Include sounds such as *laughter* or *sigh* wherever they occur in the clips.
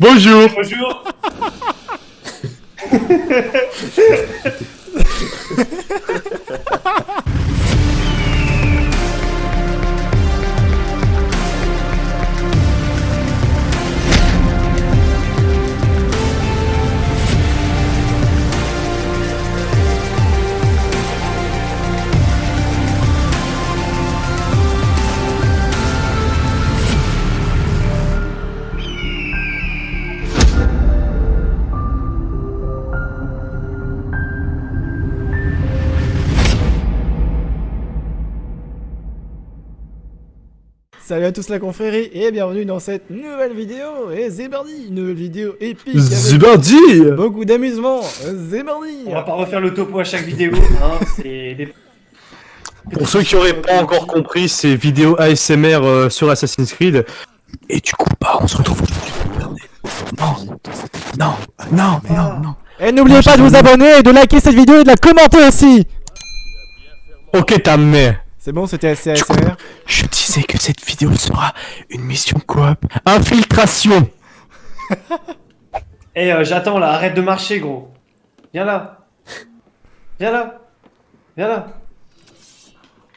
Bonjour. Bonjour *laughs* Salut à tous la confrérie et bienvenue dans cette nouvelle vidéo Et Zébardi, une nouvelle vidéo épique avec Zibardi beaucoup d'amusement Zébardi On va pas refaire le topo à chaque vidéo, *laughs* hein, c'est des... Pour ceux qui auraient pas encore compris, c'est vidéo ASMR euh, sur Assassin's Creed. Et du coup, bah, on se retrouve aujourd'hui. Non, non, non, non, non. Et n'oubliez pas de vous abonner et de liker cette vidéo et de la commenter aussi Ok, ta mère. C'est bon, c'était assez ASMR Je disais que cette vidéo sera une mission coop. Infiltration Eh, euh, j'attends là, arrête de marcher, gros. Viens là. Viens là. Viens là.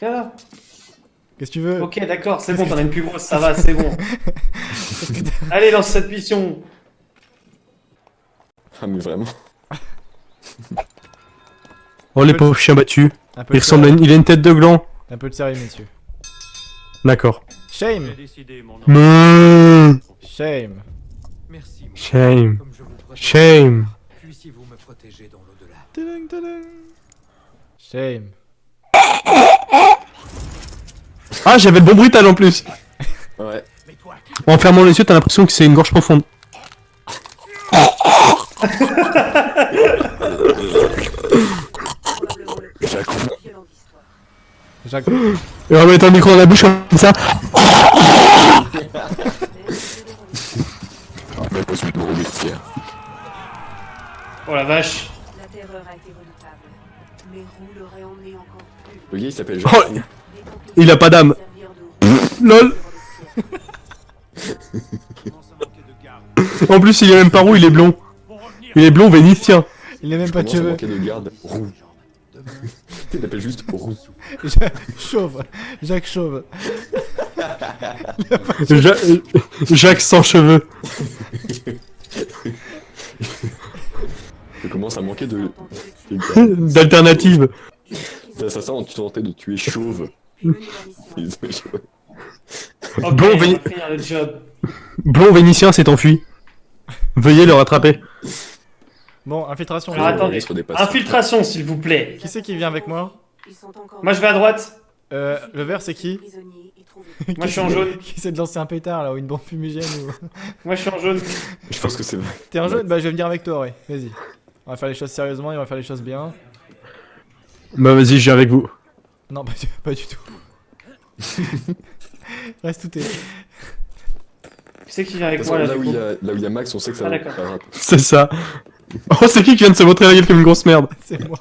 Viens là. Qu'est-ce que tu veux? Ok, d'accord, c'est bon, t'en as une plus grosse, ça va, c'est bon. *laughs* Allez, lance cette mission. Ah mais vraiment Oh, les pauvres chiens battus. Il ressemble à une... Il a une tête de gland. Un peu de sérieux, messieurs. D'accord. Shame Mmh. Shame Merci, mon Shame. Shame. puissiez-vous me protéger dans l'au-delà. Shame Ah, j'avais le bon bruital en plus. Ouais. En fermant les yeux, t'as l'impression que c'est une gorge profonde. Jacques... Et on va mettre un micro dans la bouche comme ça. Ah, mais pas celui de Robespierre. Oh la vache. La terreur a été redoutable. Mais Roux l'aurait emmené encore plus. Le gars il s'appelle Oh, Jacques. Les il a pas d'âme. Lol. En plus, il est même pas roux, il est blond. Il est blond vénitien. Il a même pas de cheveux il l'appelle juste roux. *laughs* Ja- Chauve Jacques Chauve *laughs* Ja- Jacques sans cheveux. Il commence à manquer de... *laughs* D'alternative. Les assassins ont tenté de tuer Chauve. le job. Blond vénitien s'est enfui. Veuillez le rattraper. Bon, infiltration. Alors, attendez. Des patients. Infiltration, s'il vous plaît. Qui c'est qui vient avec moi Moi, je vais à droite. Euh, le vert c'est qui. *laughs* Moi, je suis en jaune. Qui c'est de lancer un pétard là ou une bombe fumigène ou... *laughs* Moi, je suis en jaune. Je pense que c'est vrai. T'es un jaune Bah je vais venir avec toi, ouais. Vas-y. On va faire les choses sérieusement et on va faire les choses bien. Bah vas-y, je viens avec vous. Non, pas du, pas du tout. *laughs* Reste tout est. Qui c'est qui vient avec moi là, où il y a, là où il y a Max, on sait que ça Ah, va. C'est ça. *laughs* Oh, c'est qui qui vient de se montrer la gueule comme une grosse merde C'est moi.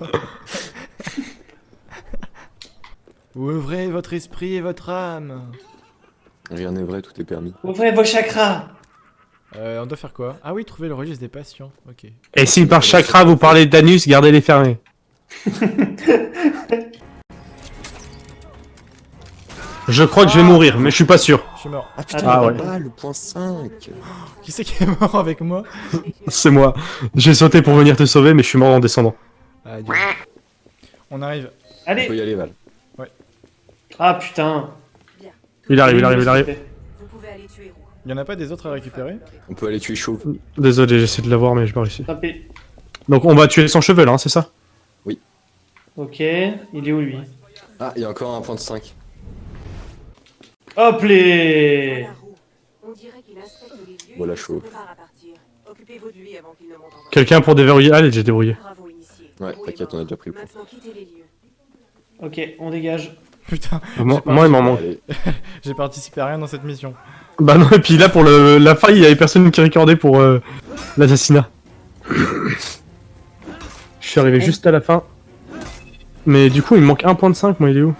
Ouvrez votre esprit et votre âme. Rien n'est vrai, tout est permis. Ouvrez vos chakras. Euh, on doit faire quoi? Ah oui, trouver le registre des patients. Ok. Et si par chakra vous parlez d'anus, gardez-les fermés. *laughs* Je crois que je vais mourir, mais je suis pas sûr. Je suis mort. Ah putain, Ah ouais. le point 5 Qui c'est qui est mort avec moi C'est moi. J'ai sauté pour venir te sauver, mais je suis mort en descendant. Ah. On arrive. On Allez. peut y aller, Val. Ah putain. Il arrive, il arrive, il arrive. Vous pouvez aller tuer Roux. Il y en a pas des autres à récupérer On peut aller tuer Chauve. Désolé, j'essaie de l'avoir, mais je. Tant pis. Donc on va tuer sans cheveux là, hein, c'est ça? Ok, il est où lui? Ah, il y a encore un point de 5. Hop les Voilà chaud. Quelqu'un pour déverrouiller? Allez, j'ai débrouillé. Ouais, t'inquiète, on a déjà pris le lieux. Ok, on dégage. Putain, Moi, moi, il m'en manque. *laughs* J'ai participé à rien dans cette mission. Bah non, et puis là pour le, la fin, il y avait personne qui recordait pour euh, l'assassinat. Je suis arrivé juste à la fin. Mais du coup, il me manque un point de 5, moi, il est où?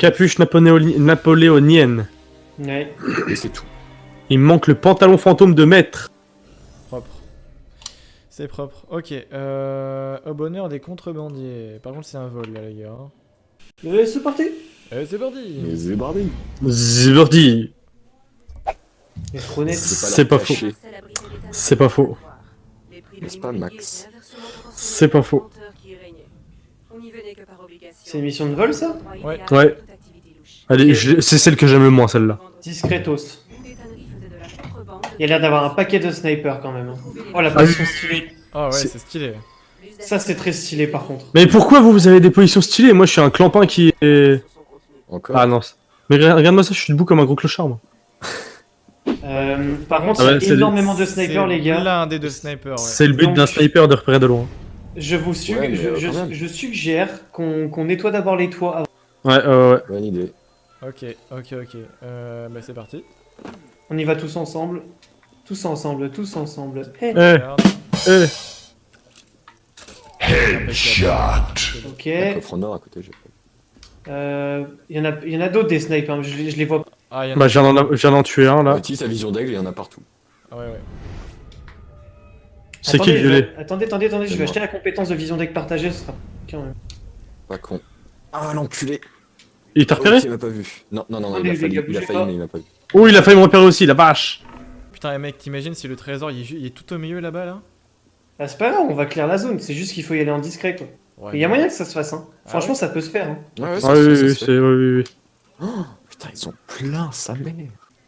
Capuche napoléoni- napoléonienne. Ouais. et c'est tout. Il me manque le pantalon fantôme de maître. Propre. C'est propre. Ok. Euh, au bonheur des contrebandiers. Par contre, c'est un vol là, les gars. hein. Euh, c'est parti c'est parti. Mais Zébardi. Zibirdi. Mais trop net. C'est pas faux. C'est pas faux. N'est-ce pas, Max C'est pas faux. C'est une mission de vol, ça? Ouais. Ouais. Allez, je- c'est celle que j'aime le moins, celle-là. Discretos. Il y a l'air d'avoir un paquet de snipers quand même. hein. Oh la Ah position stylée. Ah ouais, C'est- stylé. Ça c'est très stylé par contre. Mais pourquoi vous, vous avez des positions stylées? Moi, je suis un clampin qui est... Encore Ah non. Mais regarde- regarde-moi ça, je suis debout comme un gros clochard, moi. Euh, par contre, Ah ouais, il y c'est- a énormément de snipers les gars. L'un des deux snipers, ouais. C'est le but d'un sniper de repérer de loin. Je vous Ouais, je, euh, je- suggère qu'on qu'on nettoie d'abord les toits avant. Ouais, ouais, ouais. Bonne idée. Ok, ok, ok. Euh, bah c'est parti. On y va tous ensemble. Tous ensemble, tous ensemble. Hey. Eh, Regarde. eh. Impeccable. Ok. Un coffre en or à côté. Euh, Il y en a, il y en a d'autres des snipes, hein, je, les- je les vois pas. Ah, il y en a. Bah, je viens d'en tuer un, là. Utilise sa vision d'aigle, il y en a partout. Ah ouais, ouais. C'est qui le Attendez, violet je- Attendez, attendez, attendez, je vais moi. acheter la compétence de vision deck partagée, ce sera quand même. Pas con. Ah, l'enculé Il t'a repéré Ok, il m'a pas vu. Non, non, non, non, Ah, il a mais failli, mais il m'a pas vu. Oh, il a failli me repérer aussi, la vache Putain, mec, t'imagines si le trésor il est, ju- il est tout au milieu là-bas là? Ah, c'est pas grave, on va clear la zone, c'est juste qu'il faut y aller en discret quoi. Il y a moyen que ça se fasse, hein. Ah Franchement, ouais ça peut se faire. Hein. Ouais, ouais, Ah ça oui, oui, oui. Oui, oui, oui. Putain, ils sont pleins, sa mère.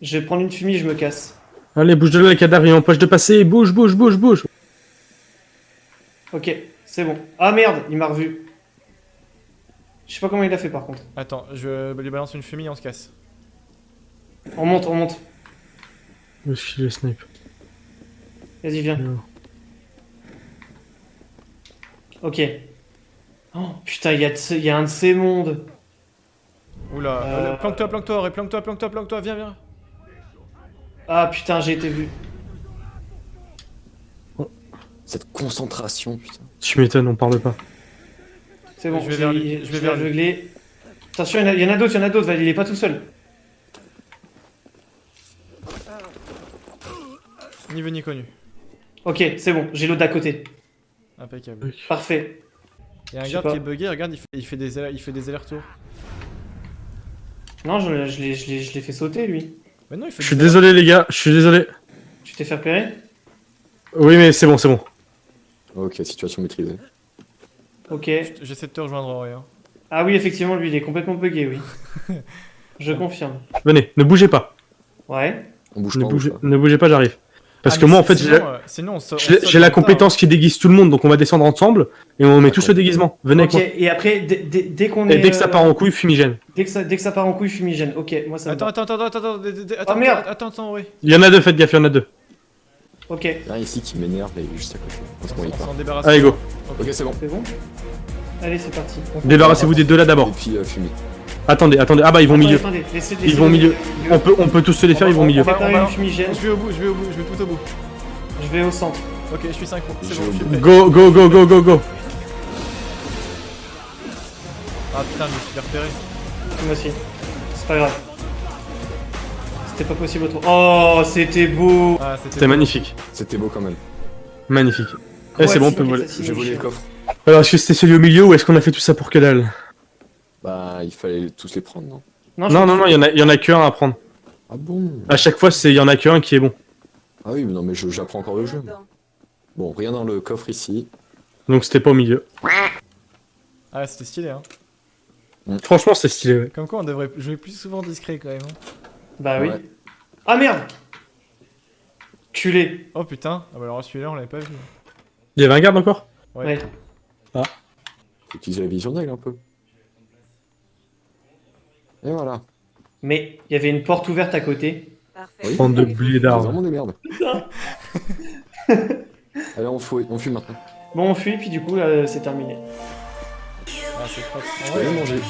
Je vais prendre une fumée, je me casse. Allez, bouge de là, les cadavres, il empêche de passer. Bouge, bouge, bouge, bouge. Ok, c'est bon. Ah merde, il m'a revu. Je sais pas comment il a fait par contre. Attends, je lui balance une fumée et on se casse. On monte, on monte. Où est-ce qu'il est, le snipe Vas-y, viens. Non. Ok. Oh putain, il y, a y un de ces mondes. Oula, Euh, euh, planque-toi, planque-toi, planque-toi, planque-toi, planque-toi, viens, viens. Ah putain, j'ai été vu. Cette concentration, putain. Tu m'étonnes, on parle pas. C'est bon, Je vais vers lui, je je vais vais vers lui. aveugler. Attention, il y en a- d'autres, il y en a d'autres, il est pas tout seul. Ni vu ni connu. Ok, c'est bon, j'ai l'autre d'à côté. Impeccable. Parfait. Il y a un garde qui est bugué, regarde, il fait, il fait des, allers- il fait des allers-retours. Non, je, je l'ai- je l'ai je l'ai fait sauter lui. Mais non, il fait Je suis désolé, les gars, je suis désolé. Tu t'es fait repérer? Oui, mais c'est bon, c'est bon. Ok, situation maîtrisée. Ok. J'essaie de te rejoindre en vrai. hein. Ah oui, effectivement, lui, il est complètement bugué, oui. *laughs* je confirme. Venez, ne bougez pas. Ouais. On bouge Ne pas, bougez, pas. ne bougez pas, j'arrive. Parce Ah, que moi, en fait, j'ai euh, la retard. compétence qui déguise tout le monde, donc on va descendre ensemble et on met tous le déguisement. Venez Ok, avec et après, dès, qu'on est. Et dès que ça euh, part en couille, fumigène. Dès que ça, dès que ça part en couille, fumigène. Ok, moi ça Attends, va. attends, attends, attends, attends, attends, attends, attends, merde. attends, attends, ouais. Il y en a deux, faites gaffe, il y en a deux. Ok, Il y a un ici qui m'énerve et juste à côté. Parce qu'on y On part. s'en débarrasse. Allez, go. Ok, c'est bon. c'est bon Allez, c'est parti. Débarrassez-vous des deux là Et d'abord. puis euh, fumer. Attendez, attendez. Ah bah, ils vont au milieu. attendez, laissez- Ils vont au milieu. On peut, on peut tous se les faire, ils vont au milieu. On va préparer on va- une fumigène. Je vais au bout, je vais au bout, je vais tout au bout. Je vais au centre. Ok, je suis synchro. C'est bon, je suis. Go, go, go, go, go, go. Ah putain, je me suis fait repérer. Moi aussi. C'est pas grave. C'était pas possible autrement. Oh, c'était beau. Ah, c'était. Magnifique. C'était beau quand même. Magnifique. Eh, c'est bon, on peut voler. J'ai volé le coffre. Alors, est-ce que c'était celui au milieu ou est-ce qu'on a fait tout ça pour que dalle Bah, il fallait tous les prendre, non Non, Non, non, non, il y en a, il y en a qu'un à prendre. Ah bon À chaque fois, c'est il y en a qu'un qui est bon. Ah oui, mais non, mais j'apprends encore le jeu. Bon, rien dans le coffre ici. Donc c'était pas au milieu. Ah, c'était stylé, hein. Franchement, c'est stylé. ouais. Comme quoi, on devrait jouer plus souvent discret quand même. Bah oui. Ouais. Ah merde Culé. Oh putain, ah bah alors celui-là, on l'avait pas vu. Il y avait un garde encore? Ouais. Ouais. Faut utiliser la vision d'aigle un peu. Et voilà. Mais il y avait une porte ouverte à côté. Oui. Bande de C'est blédards. vraiment des merdes. *laughs* Allez, on fuit, on fuit maintenant. Bon, on fuit, puis du coup, là, c'est terminé. Ah, c'est propre. Vrai, aller manger.